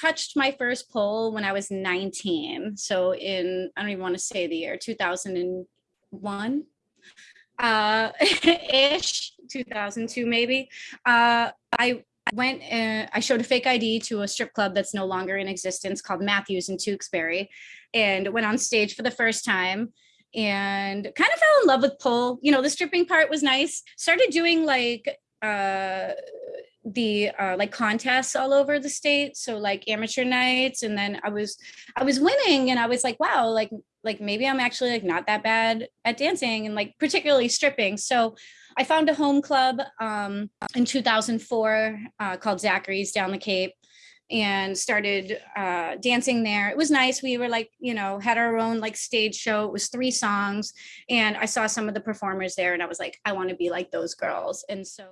Touched my first pole when I was 19. So in, I don't even want to say the year, 2001 uh, ish, 2002 maybe. Uh, I went, uh, I showed a fake ID to a strip club that's no longer in existence called Matthews in Tewksbury and went on stage for the first time and kind of fell in love with pole. You know, the stripping part was nice. Started doing like uh the uh, like contests all over the state so like amateur nights and then i was i was winning and i was like wow like like maybe i'm actually like not that bad at dancing and like particularly stripping so i found a home club um in 2004 uh, called zachary's down the cape and started uh, dancing there. It was nice. We were like, you know, had our own like stage show. It was three songs. And I saw some of the performers there and I was like, I want to be like those girls. And so